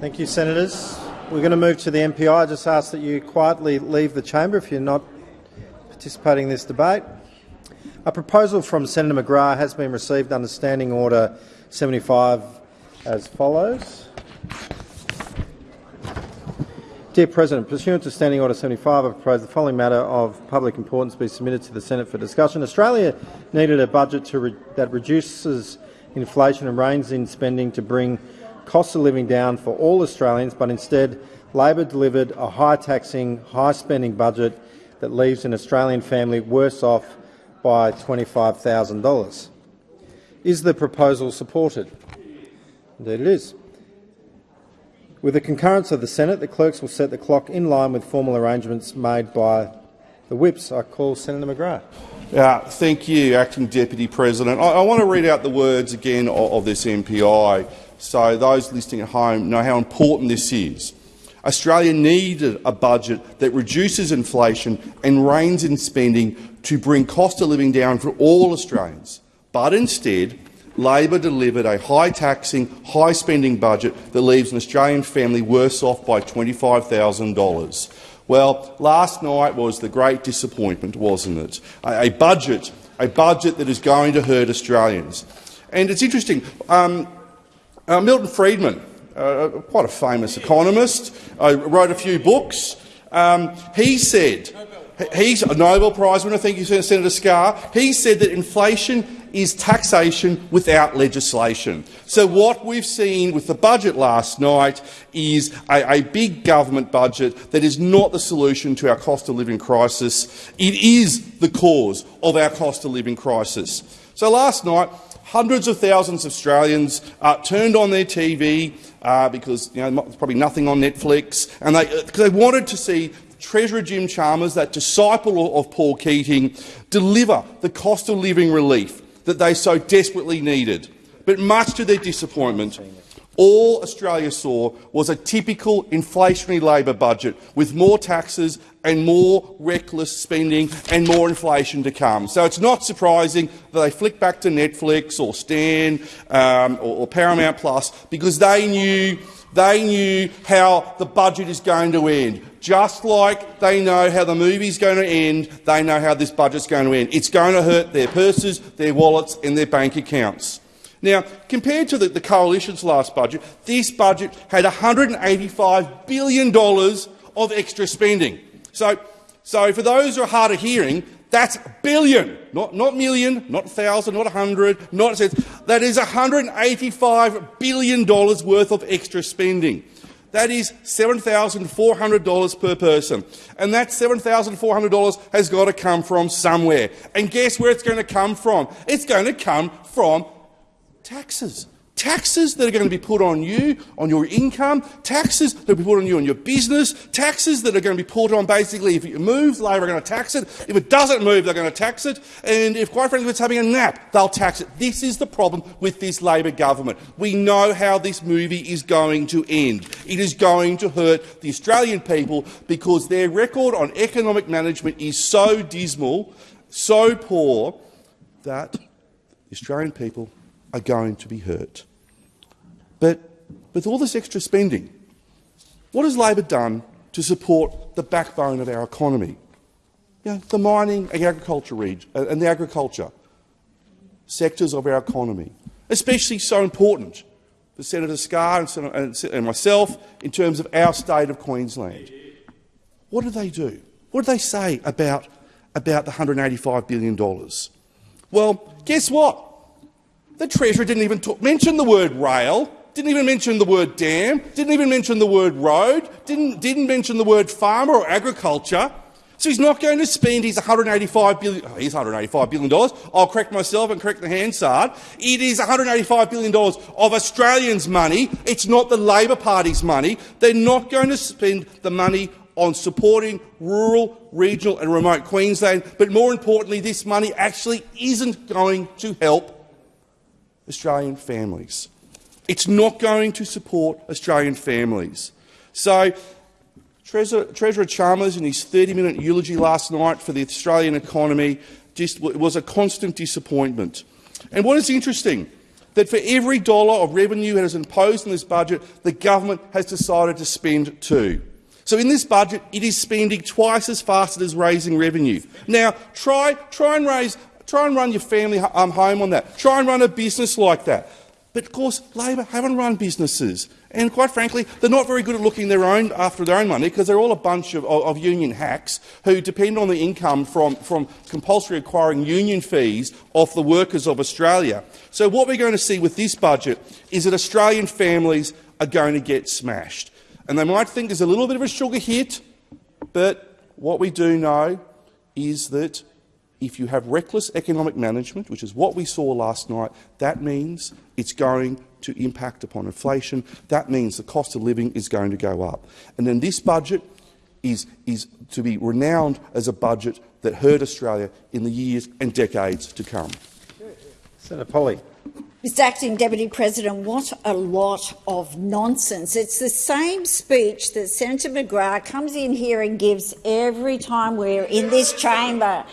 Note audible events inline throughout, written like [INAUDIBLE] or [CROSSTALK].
Thank you, Senators. We're going to move to the MPI. I just ask that you quietly leave the chamber if you're not participating in this debate. A proposal from Senator McGrath has been received under Standing Order 75 as follows. Dear President, pursuant to Standing Order 75, I propose the following matter of public importance be submitted to the Senate for discussion. Australia needed a budget re that reduces inflation and reins in spending to bring cost of living down for all Australians, but instead Labor delivered a high-taxing, high-spending budget that leaves an Australian family worse off by $25,000. Is the proposal supported? Indeed it is. With the concurrence of the Senate, the clerks will set the clock in line with formal arrangements made by the whips. I call Senator McGrath. Uh, thank you, Acting Deputy President. I, I, want to read out the words again of, of this MPI so those listening at home know how important this is. Australia needed a budget that reduces inflation and reins in spending to bring cost of living down for all Australians. But instead, Labor delivered a high-taxing, high-spending budget that leaves an Australian family worse off by $25,000. Well, last night was the great disappointment, wasn't it? A, a, budget, a budget that is going to hurt Australians. And it's interesting. Um, uh, Milton Friedman, uh, quite a famous economist, uh, wrote a few books. Um, he said, he's a Nobel Prize winner, thank you, Senator Scarr. He said that inflation is taxation without legislation. So what we've seen with the budget last night is a, a, big government budget that is not the solution to our cost of living crisis. It is the cause of our cost of living crisis. So last night, hundreds of thousands of Australians uh, turned on their TV uh, because you know, there's probably nothing on Netflix, and they, uh, they wanted to see Treasurer Jim Chalmers, that disciple of Paul Keating, deliver the cost of living relief that they so desperately needed. But much to their disappointment, all Australia saw was a typical inflationary Labor budget with more taxes and more reckless spending and more inflation to come. So it's not surprising that they flick back to Netflix or Stan um, or, or Paramount Plus because they knew they knew how the budget is going to end. Just like they know how the movie's going to end, they know how this budget's going to end. It's going to hurt their purses, their wallets and their bank accounts. Now, compared to the, the coalition's last budget, this budget had $185 billion of extra spending. So, so for those who are hard of hearing, that's billion, not, not million, not thousand, not a hundred, not cents. That is $185 billion worth of extra spending. That is $7,400 per person. And that $7,400 has got to come from somewhere. And guess where it's going to come from? It's going to come from taxes. Taxes that are going to be put on you, on your income, taxes that will be put on you on your business, taxes that are going to be put on basically if it moves, Labor are going to tax it. If it doesn't move, they're going to tax it. And if, quite frankly, if it's having a nap, they'll tax it. This is the problem with this Labor government. We know how this movie is going to end. It is going to hurt the Australian people because their record on economic management is so dismal, so poor, that the Australian people are going to be hurt. But with all this extra spending, what has Labor done to support the backbone of our economy? You know, the mining and agriculture region, uh, and the agriculture sectors of our economy, especially so important for Senator Scarr and, myself in terms of our state of Queensland. What do they do? What do they say about, about the $185 billion? Well, guess what? The Treasurer didn't even talk, mention the word rail didn't even mention the word dam, didn't even mention the word road, didn't, didn't mention the word farmer or agriculture. So he's not going to spend his $185 billion, oh, he's $185 billion. I'll correct myself and correct the Hansard. It is $185 billion of Australians' money. It's not the Labor Party's money. They're not going to spend the money on supporting rural, regional and remote Queensland. But more importantly, this money actually isn't going to help Australian families. It's not going to support Australian families. So Treasurer, Treasurer Chalmers, in his 30-minute eulogy last night for the Australian economy, just was a constant disappointment. And what is interesting, that for every dollar of revenue that is imposed in this budget, the government has decided to spend two. So in this budget, it is spending twice as fast as it is raising revenue. Now, try, try, and raise, try and run your family um, home on that. Try and run a business like that. But of course, Labor haven't run businesses. And quite frankly, they're not very good at looking their own, after their own money because they're all a bunch of, of, union hacks who depend on the income from, from compulsory acquiring union fees off the workers of Australia. So what we're going to see with this budget is that Australian families are going to get smashed. And they might think there's a little bit of a sugar hit, but what we do know is that if you have reckless economic management, which is what we saw last night, that means it's going to impact upon inflation. That means the cost of living is going to go up. And then this budget is, is to be renowned as a budget that hurt Australia in the years and decades to come. Senator Polley. Mr Acting Deputy President, what a lot of nonsense. It's the same speech that Senator McGrath comes in here and gives every time we're in this chamber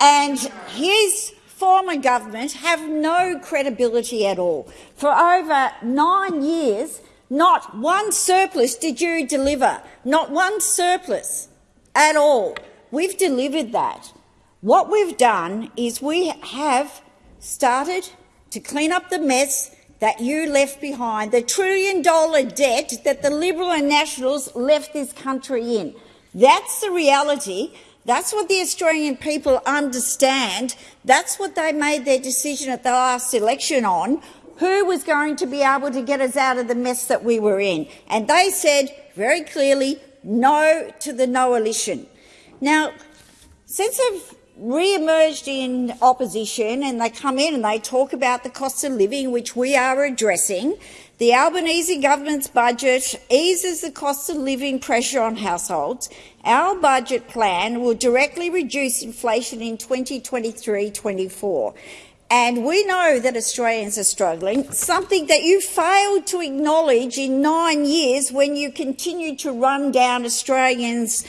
and his former government have no credibility at all. For over nine years, not one surplus did you deliver, not one surplus at all. We've delivered that. What we've done is we have started to clean up the mess that you left behind, the trillion dollar debt that the Liberal and Nationals left this country in. That's the reality. That's what the Australian people understand. That's what they made their decision at the last election on, who was going to be able to get us out of the mess that we were in. And they said very clearly no to the Noalition. Now, since they've re-emerged in opposition and they come in and they talk about the cost of living, which we are addressing, the Albanese government's budget eases the cost of living pressure on households. Our budget plan will directly reduce inflation in 2023-24. And we know that Australians are struggling, something that you failed to acknowledge in nine years when you continued to run down Australians'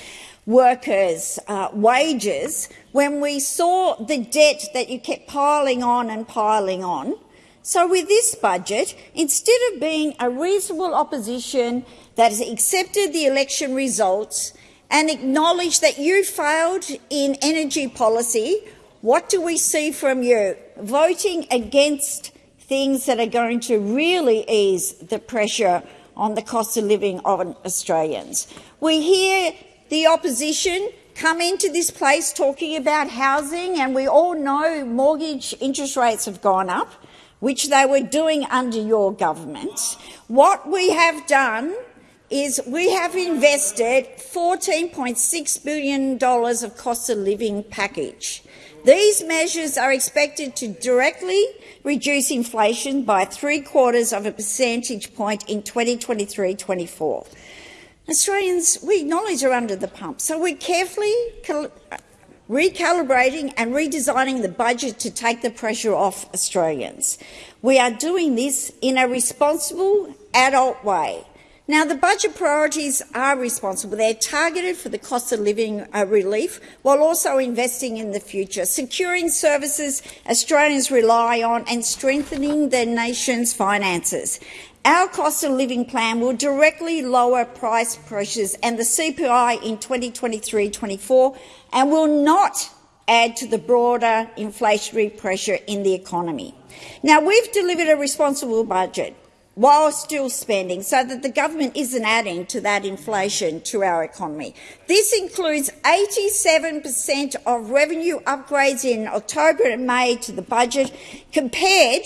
workers' uh, wages, when we saw the debt that you kept piling on and piling on. So with this budget, instead of being a reasonable opposition that has accepted the election results and acknowledged that you failed in energy policy, what do we see from you? Voting against things that are going to really ease the pressure on the cost of living of Australians. We hear the opposition come into this place talking about housing, and we all know mortgage interest rates have gone up which they were doing under your government. What we have done is we have invested $14.6 billion of cost of living package. These measures are expected to directly reduce inflation by three quarters of a percentage point in 2023-24. Australians, we acknowledge, are under the pump, so we're carefully recalibrating and redesigning the budget to take the pressure off Australians. We are doing this in a responsible, adult way. Now, the budget priorities are responsible. They're targeted for the cost of living uh, relief while also investing in the future, securing services Australians rely on and strengthening the nation's finances. Our cost of living plan will directly lower price pressures and the CPI in 2023-24 and will not add to the broader inflationary pressure in the economy. Now, we've delivered a responsible budget while still spending so that the government isn't adding to that inflation to our economy. This includes 87 per cent of revenue upgrades in October and May to the budget compared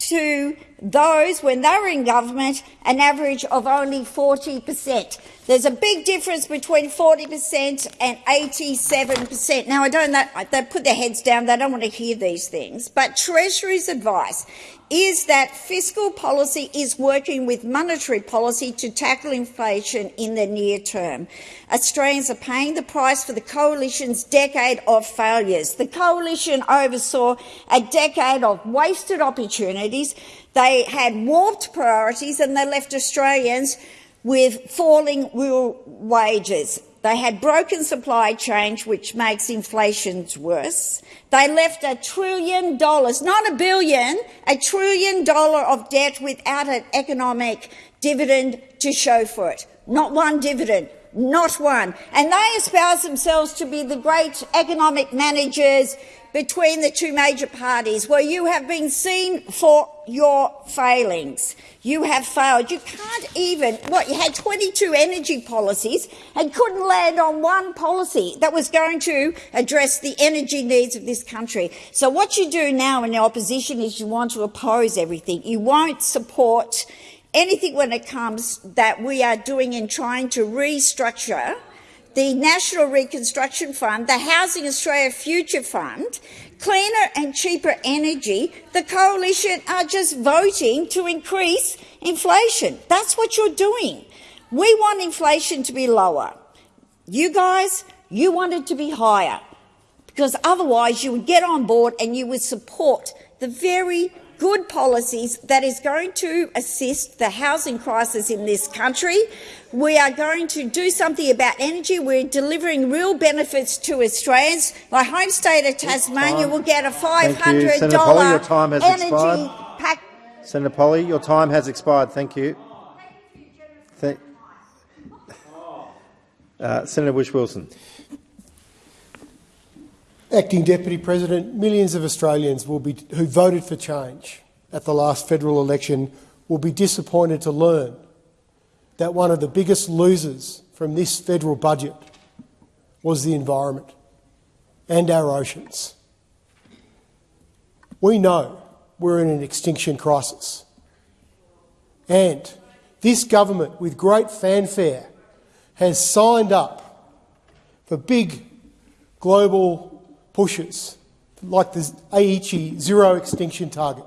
to those, when they were in government, an average of only 40 per cent. There's a big difference between 40 per cent and 87 per cent. Now, I don't know, they put their heads down, they don't want to hear these things, but Treasury's advice is that fiscal policy is working with monetary policy to tackle inflation in the near term. Australians are paying the price for the Coalition's decade of failures. The Coalition oversaw a decade of wasted opportunities. They had warped priorities and they left Australians with falling real wages. They had broken supply chains, which makes inflation worse. They left a trillion dollars, not a billion, a trillion dollar of debt without an economic dividend to show for it. Not one dividend, not one. And they espouse themselves to be the great economic managers between the two major parties, where you have been seen for your failings. You have failed. You can't even, what, you had 22 energy policies and couldn't land on one policy that was going to address the energy needs of this country. So what you do now in the opposition is you want to oppose everything. You won't support anything when it comes that we are doing in trying to restructure the National Reconstruction Fund, the Housing Australia Future Fund, cleaner and cheaper energy, the coalition are just voting to increase inflation. That's what you're doing. We want inflation to be lower. You guys, you want it to be higher because otherwise you would get on board and you would support the very good policies that is going to assist the housing crisis in this country. We are going to do something about energy. We're delivering real benefits to Australians. My home state of Tasmania will get a $500 Senator Polley, your time has energy expired. pack. Senator Polley, your time has expired. Thank you. Th- uh, Senator Whish-Wilson. Acting Deputy President, millions of Australians be, who voted for change at the last federal election will be disappointed to learn that one of the biggest losers from this federal budget was the environment and our oceans. We know we're in an extinction crisis. And this government, with great fanfare, has signed up for big global pushes like the Aichi zero extinction target.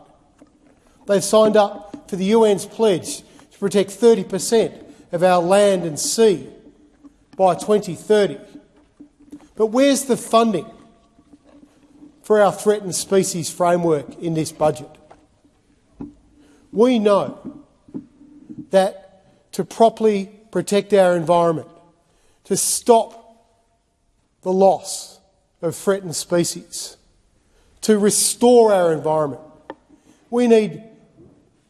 They've signed up for the UN's pledge to protect 30% of our land and sea by 2030. But where's the funding for our threatened species framework in this budget? We know that to properly protect our environment, to stop the loss of threatened species, to restore our environment, we need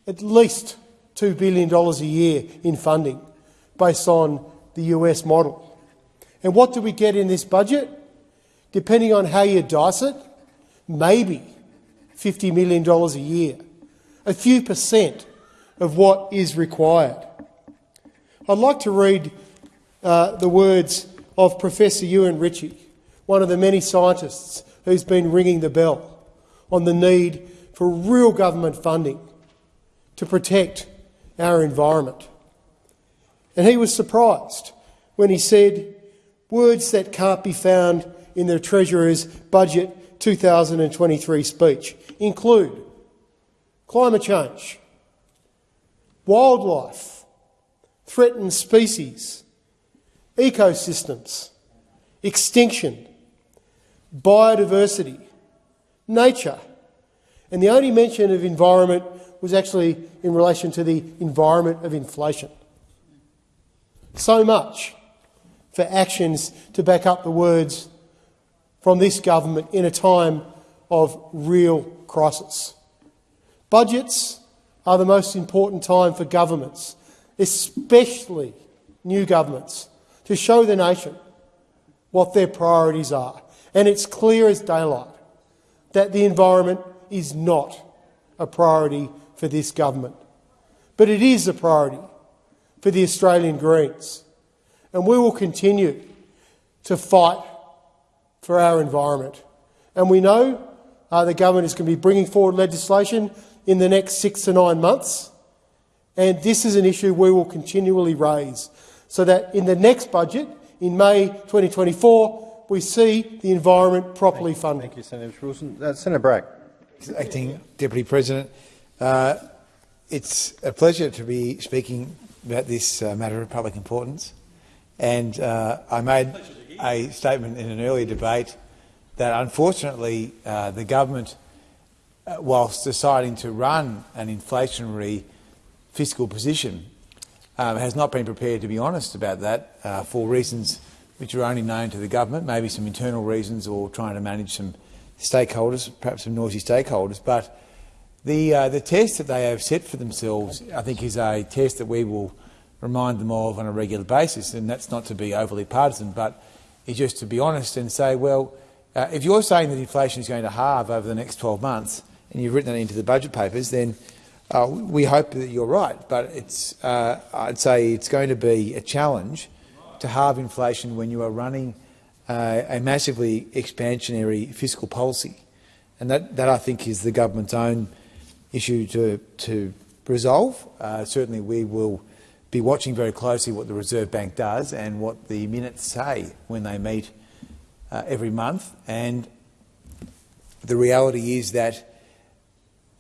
at least $2 billion a year in funding based on the US model. And what do we get in this budget? Depending on how you dice it, maybe $50 million a year, a few percent of what is required. I'd like to read uh, the words of Professor Euan Ritchie, one of the many scientists who's been ringing the bell on the need for real government funding to protect our environment. And he was surprised when he said words that can't be found in the Treasurer's Budget 2023 speech include climate change, wildlife, threatened species, ecosystems, extinction, biodiversity, nature, and the only mention of environment was actually in relation to the environment of inflation. So much for actions to back up the words from this government in a time of real crisis. Budgets are the most important time for governments, especially new governments, to show the nation what their priorities are. And it's clear as daylight that the environment is not a priority for this government. But it is a priority for the Australian Greens. And we will continue to fight for our environment. And we know uh, the government is going to be bringing forward legislation in the next six to nine months. And this is an issue we will continually raise so that in the next budget, in May 2024, we see the environment properly Thank funded. Thank you, Senator Wilson. Uh, Senator Bragg. Acting Deputy President, uh, it's a pleasure to be speaking about this uh, matter of public importance. And uh, I made a statement in an earlier debate that unfortunately uh, the government, uh, whilst deciding to run an inflationary fiscal position, um, has not been prepared to be honest about that uh, for reasons which are only known to the government, maybe some internal reasons or trying to manage some stakeholders, perhaps some noisy stakeholders. But the, uh, the test that they have set for themselves, I think, is a test that we will remind them of on a regular basis. And that's not to be overly partisan, but is just to be honest and say, well, uh, if you're saying that inflation is going to halve over the next 12 months, and you've written that into the budget papers, then uh, we hope that you're right. But it's, uh, I'd say it's going to be a challenge to halve inflation when you are running uh, a massively expansionary fiscal policy. And that, that, I think, is the government's own issue to, to resolve. Uh, certainly, we will be watching very closely what the Reserve Bank does and what the minutes say when they meet uh, every month. And the reality is that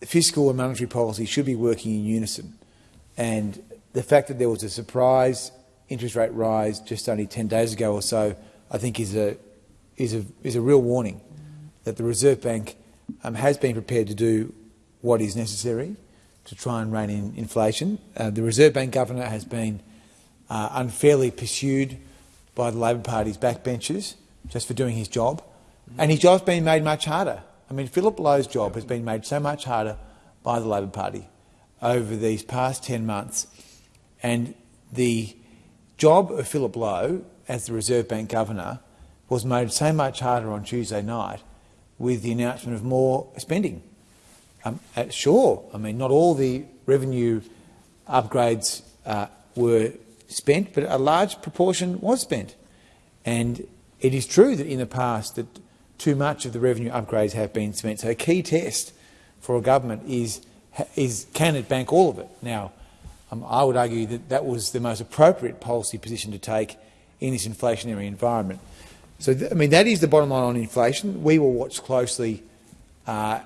fiscal and monetary policy should be working in unison. And the fact that there was a surprise interest rate rise just only 10 days ago or so, I think is a, is a, is a real warning that the Reserve Bank um, has been prepared to do what is necessary to try and rein in inflation. Uh, the Reserve Bank Governor has been uh, unfairly pursued by the Labor Party's backbenchers just for doing his job, and his job's been made much harder. I mean, Philip Lowe's job has been made so much harder by the Labor Party over these past 10 months, and the job of Philip Lowe as the Reserve Bank Governor was made so much harder on Tuesday night with the announcement of more spending. Um, sure, I mean, not all the revenue upgrades uh, were spent, but a large proportion was spent. And it is true that in the past that too much of the revenue upgrades have been spent. So a key test for a government is, is can it bank all of it? Now, um, I would argue that that was the most appropriate policy position to take in this inflationary environment. So, I mean, that is the bottom line on inflation. We will watch closely uh,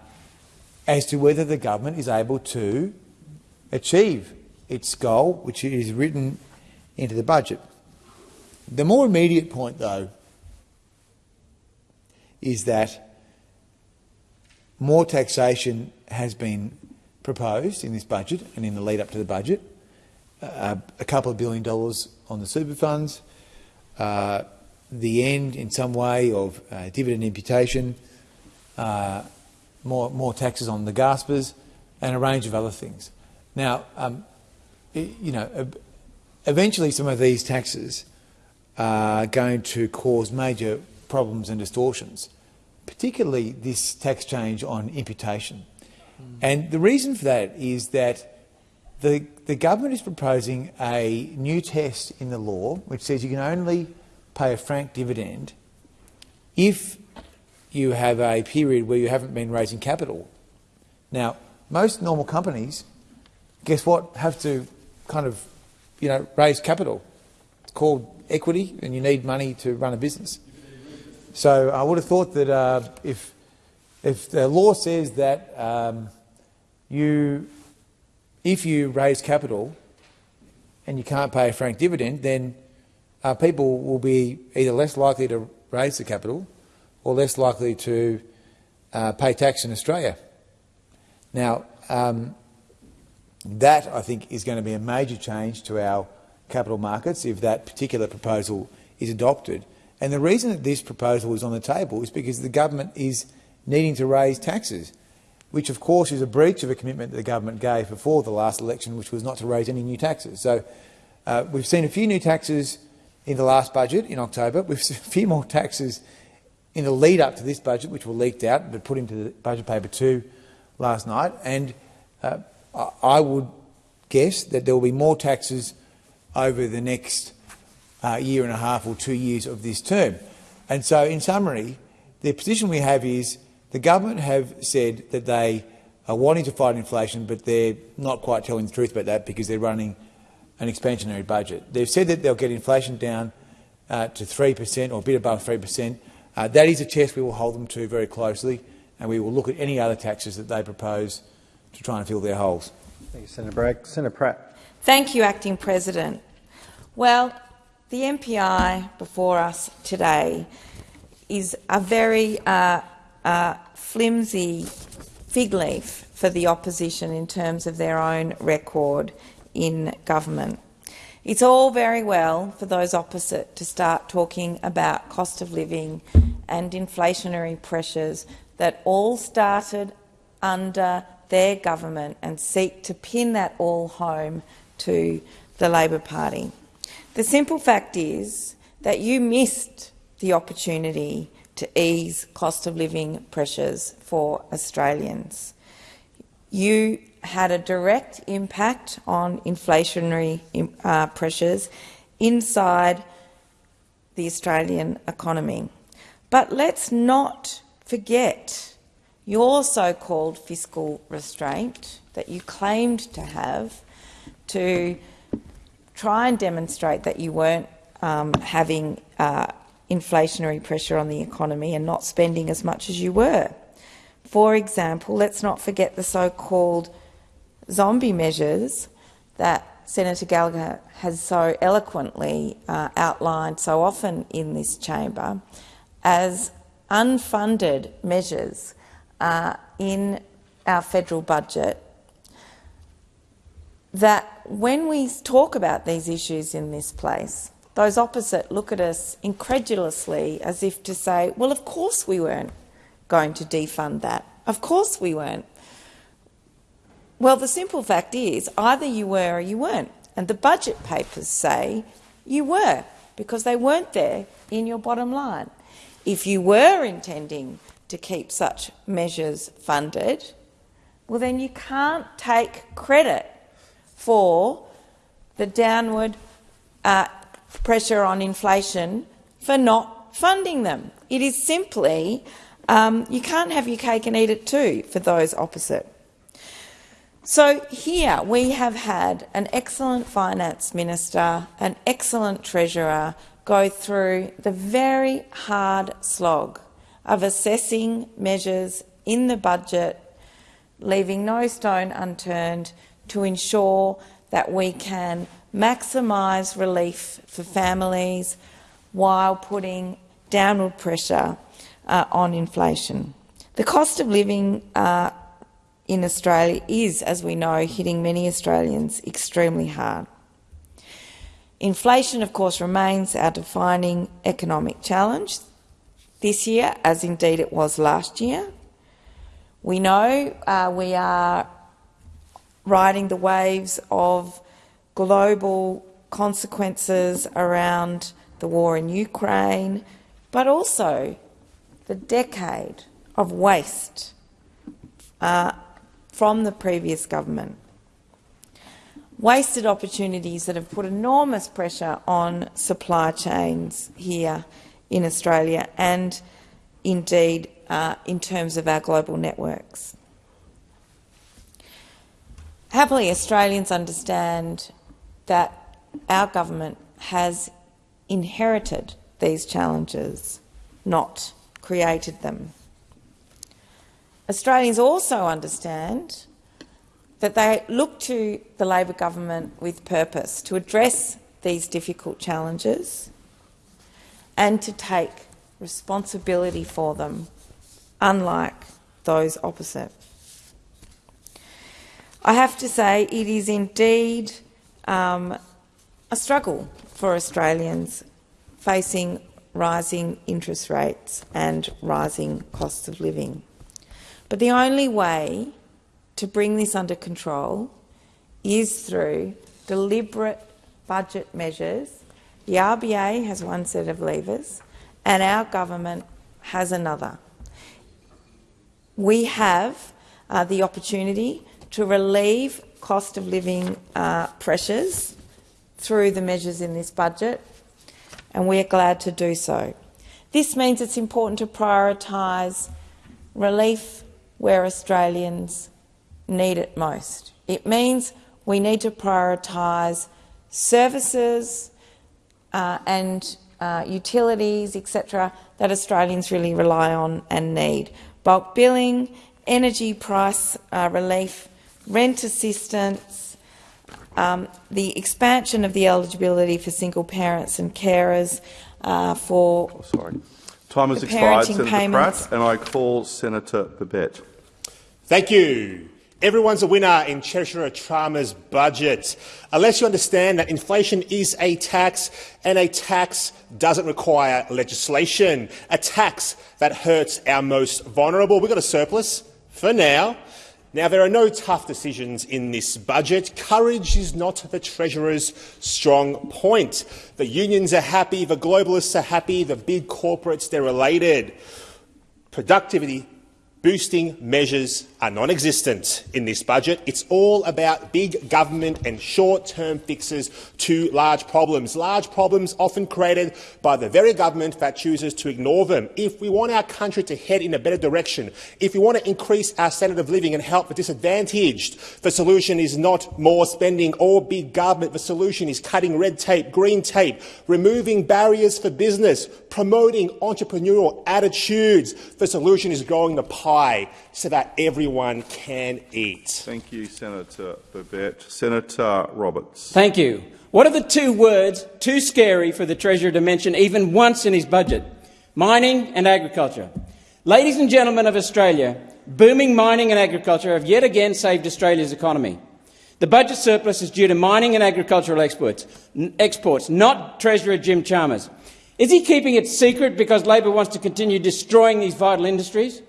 as to whether the government is able to achieve its goal, which is written into the budget. The more immediate point, though, is that more taxation has been proposed in this budget and in the lead up to the budget. Uh, a couple of billion dollars on the super funds, uh, the end in some way of uh, dividend imputation, uh, more, more taxes on the gaspers, and a range of other things. Now, um, you know, eventually some of these taxes are going to cause major problems and distortions, particularly this tax change on imputation. Mm. And the reason for that is that the, the government is proposing a new test in the law which says you can only pay a franked dividend if you have a period where you haven't been raising capital. Now, most normal companies, guess what, have to kind of, you know, raise capital. It's called equity, and you need money to run a business. So I would have thought that uh, if, if the law says that um, you, if you raise capital and you can't pay a frank dividend, then uh, people will be either less likely to raise the capital or less likely to uh, pay tax in Australia. Now, um, that I think is going to be a major change to our capital markets if that particular proposal is adopted. And the reason that this proposal is on the table is because the government is needing to raise taxes, which of course is a breach of a commitment that the government gave before the last election, which was not to raise any new taxes. So uh, we've seen a few new taxes in the last budget in October. We've seen [LAUGHS] a few more taxes in the lead up to this budget, which were leaked out but put into the budget paper two last night. And uh, I would guess that there will be more taxes over the next uh, year and a half or two years of this term. And so, in summary, the position we have is the government have said that they are wanting to fight inflation, but they're not quite telling the truth about that because they're running an expansionary budget. They've said that they'll get inflation down uh, to 3% or a bit above 3%. Uh, that is a test we will hold them to very closely, and we will look at any other taxes that they propose to try and fill their holes. Thank you, Senator Bragg. Senator Pratt. Thank you, Acting President. Well, the MPI before us today is a very uh, uh, flimsy fig leaf for the opposition in terms of their own record in government. It's all very well for those opposite to start talking about cost of living and inflationary pressures that all started under their government and seek to pin that all home to the Labor Party. The simple fact is that you missed the opportunity to ease cost of living pressures for Australians. You had a direct impact on inflationary uh, pressures inside the Australian economy. But let's not forget your so-called fiscal restraint that you claimed to have to try and demonstrate that you weren't um, having uh, inflationary pressure on the economy and not spending as much as you were. For example, let's not forget the so-called zombie measures that Senator Gallagher has so eloquently uh, outlined so often in this chamber as unfunded measures uh, in our federal budget that when we talk about these issues in this place, those opposite look at us incredulously as if to say, well, of course we weren't going to defund that. Of course we weren't. Well, the simple fact is either you were or you weren't. And the budget papers say you were, because they weren't there in your bottom line. If you were intending to keep such measures funded, well, then you can't take credit for the downward uh, pressure on inflation for not funding them. It is simply, um, you can't have your cake and eat it too for those opposite. So here we have had an excellent finance minister, an excellent treasurer go through the very hard slog of assessing measures in the budget, leaving no stone unturned to ensure that we can maximise relief for families while putting downward pressure uh, on inflation. The cost of living uh, in Australia is, as we know, hitting many Australians extremely hard. Inflation, of course, remains our defining economic challenge this year, as indeed it was last year. We know uh, we are riding the waves of global consequences around the war in Ukraine, but also the decade of waste uh, from the previous government. Wasted opportunities that have put enormous pressure on supply chains here in Australia and indeed uh, in terms of our global networks. Happily, Australians understand that our government has inherited these challenges, not created them. Australians also understand that they look to the Labor government with purpose to address these difficult challenges and to take responsibility for them, unlike those opposite. I have to say it is indeed um, a struggle for Australians facing rising interest rates and rising costs of living. But the only way to bring this under control is through deliberate budget measures. The RBA has one set of levers and our government has another. We have uh, the opportunity to relieve cost of living uh, pressures through the measures in this budget, and we are glad to do so. This means it's important to prioritise relief where Australians need it most. It means we need to prioritise services uh, and uh, utilities, etc., that Australians really rely on and need. Bulk billing, energy price uh, relief, rent assistance, um, the expansion of the eligibility for single parents and carers uh, for oh, sorry. Time has expired, Senator payments. Pratt, and I call Senator Babet. Thank you. Everyone's a winner in Treasurer Trama's budget, unless you understand that inflation is a tax and a tax doesn't require legislation, a tax that hurts our most vulnerable. We've got a surplus for now. Now, there are no tough decisions in this budget. Courage is not the Treasurer's strong point. The unions are happy, the globalists are happy, the big corporates, they're related. Productivity boosting measures are non-existent in this budget. It's all about big government and short-term fixes to large problems, large problems often created by the very government that chooses to ignore them. If we want our country to head in a better direction, if we want to increase our standard of living and help the disadvantaged, the solution is not more spending or big government. The solution is cutting red tape, green tape, removing barriers for business, promoting entrepreneurial attitudes. The solution is growing the pie so that everyone can eat. Thank you, Senator Babet. Senator Roberts. Thank you. What are the two words too scary for the Treasurer to mention even once in his budget? Mining and agriculture. Ladies and gentlemen of Australia, booming mining and agriculture have yet again saved Australia's economy. The budget surplus is due to mining and agricultural exports, exports not Treasurer Jim Chalmers. Is he keeping it secret because Labor wants to continue destroying these vital industries?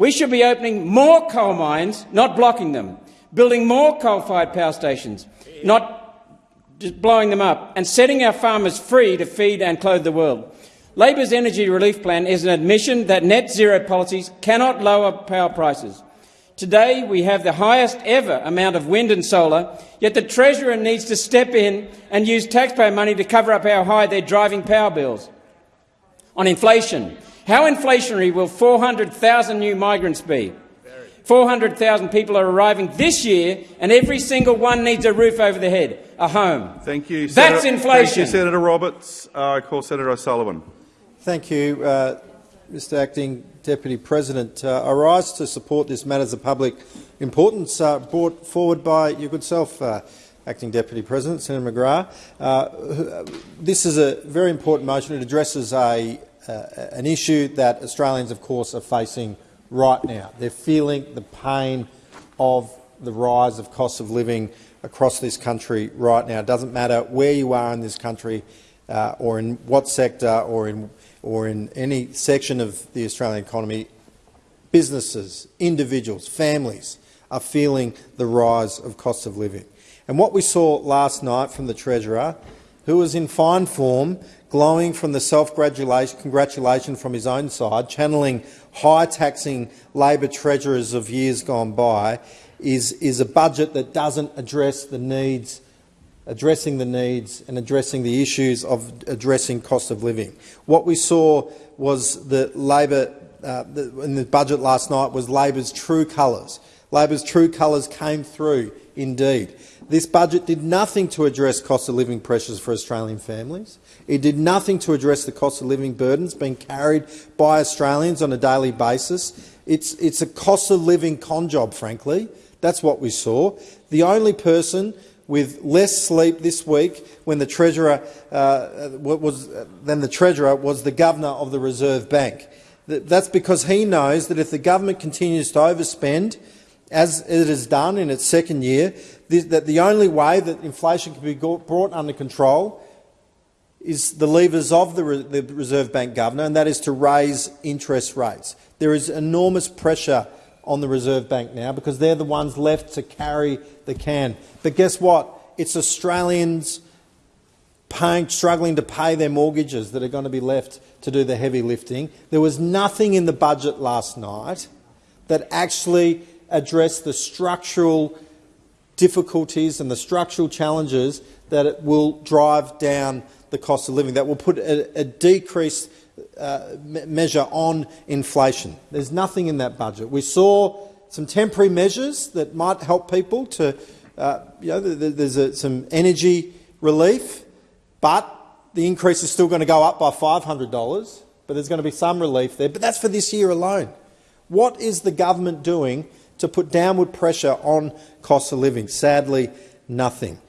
We should be opening more coal mines, not blocking them, building more coal-fired power stations, not just blowing them up, and setting our farmers free to feed and clothe the world. Labor's energy relief plan is an admission that net zero policies cannot lower power prices. Today we have the highest ever amount of wind and solar, yet the Treasurer needs to step in and use taxpayer money to cover up how high they're driving power bills. On inflation, how inflationary will 400,000 new migrants be? 400,000 people are arriving this year, and every single one needs a roof over their head, a home. Thank you. That's Senator, inflation. Thank you, Senator Roberts. Uh, I call Senator O'Sullivan. Thank you, uh, Mr Acting Deputy President. Uh, I rise to support this matters of public importance uh, brought forward by your good self, uh, Acting Deputy President, Senator McGrath. Uh, this is a very important motion. It addresses a, an issue that Australians, of course, are facing right now. They're feeling the pain of the rise of cost of living across this country right now. It doesn't matter where you are in this country uh, or in what sector or in, or in any section of the Australian economy, businesses, individuals, families are feeling the rise of cost of living. And what we saw last night from the Treasurer, who was in fine form, glowing from the self-congratulation from his own side, channeling high-taxing Labor treasurers of years gone by, is, is a budget that doesn't address the needs, addressing the needs and addressing the issues of addressing cost of living. What we saw was that Labor, uh, the, in the budget last night, was Labor's true colours. Labor's true colours came through, indeed. This budget did nothing to address cost of living pressures for Australian families. It did nothing to address the cost of living burdens being carried by Australians on a daily basis. It's, it's a cost of living con job, frankly. That's what we saw. The only person with less sleep this week when the treasurer uh, was than the treasurer was the governor of the Reserve Bank. That's because he knows that if the government continues to overspend, as it has done in its second year, that the only way that inflation can be brought under control is the levers of the, Reserve Bank governor, and that is to raise interest rates. There is enormous pressure on the Reserve Bank now because they're the ones left to carry the can. But guess what? It's Australians paying, struggling to pay their mortgages that are going to be left to do the heavy lifting. There was nothing in the budget last night that actually addressed the structural difficulties and the structural challenges that it will drive down the cost of living, that will put a, a decreased uh, measure on inflation. There's nothing in that budget. We saw some temporary measures that might help people to, uh, you know, there's a, some energy relief, but the increase is still going to go up by $500, but there's going to be some relief there. But that's for this year alone. What is the government doing to put downward pressure on cost of living? Sadly, nothing.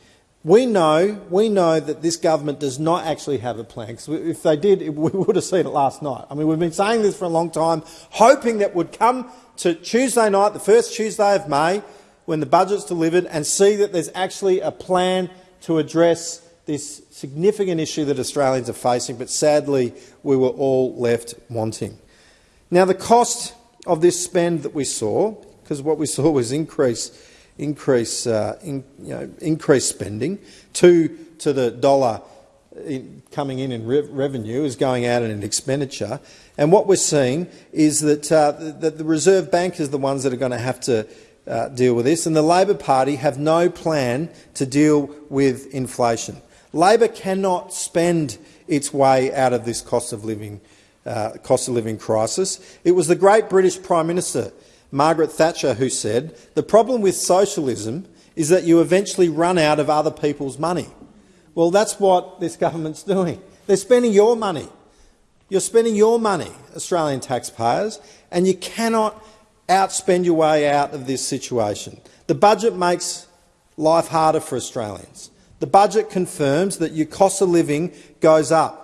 We know, we know that this government does not actually have a plan, if they did, [LAUGHS] we would have seen it last night. I mean, we've been saying this for a long time, hoping that would come to Tuesday night, the first Tuesday of May, when the budget's delivered, and see that there's actually a plan to address this significant issue that Australians are facing, but sadly we were all left wanting. Now, the cost of this spend that we saw, because what we saw was increase, increase, uh, in, you know, increased spending, two to the dollar in, coming in in re revenue is going out in expenditure. And what we're seeing is that, uh, the Reserve Bank is the ones that are going to have to uh, deal with this, and the Labor Party have no plan to deal with inflation. Labor cannot spend its way out of this cost of living, uh, cost of living crisis. It was the great British Prime Minister, Margaret Thatcher, who said, the problem with socialism is that you eventually run out of other people's money. Well, that's what this government's [LAUGHS] doing. They're spending your money. You're spending your money, Australian taxpayers, and you cannot outspend your way out of this situation. The budget makes life harder for Australians. The budget confirms that your cost of living goes up.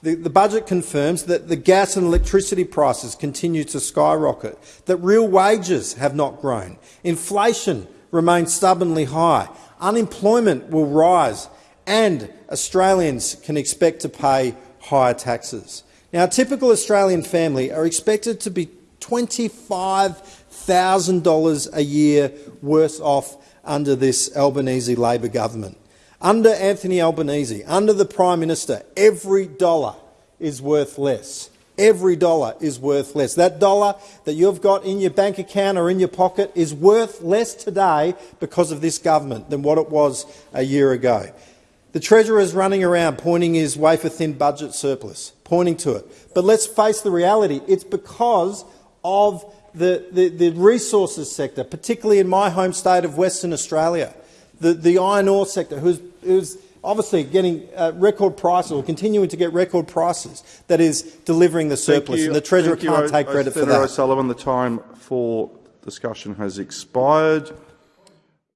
The, the, budget confirms that the gas and electricity prices continue to skyrocket, that real wages have not grown, inflation remains stubbornly high, unemployment will rise, and Australians can expect to pay higher taxes. Now, a typical Australian family are expected to be $25,000 a year worse off under this Albanese Labor government. Under Anthony Albanese, under the Prime Minister, every dollar is worth less. Every dollar is worth less. That dollar that you've got in your bank account or in your pocket is worth less today because of this government than what it was a year ago. The Treasurer is running around pointing his wafer-thin budget surplus, pointing to it. But let's face the reality. It's because of the, the, the resources sector, particularly in my home state of Western Australia, the, the iron ore sector, who's, who's obviously getting uh, record prices or continuing to get record prices, that is delivering the surplus. And the Treasurer can't take O- credit for that. Senator. O'Sullivan, the time for discussion has expired.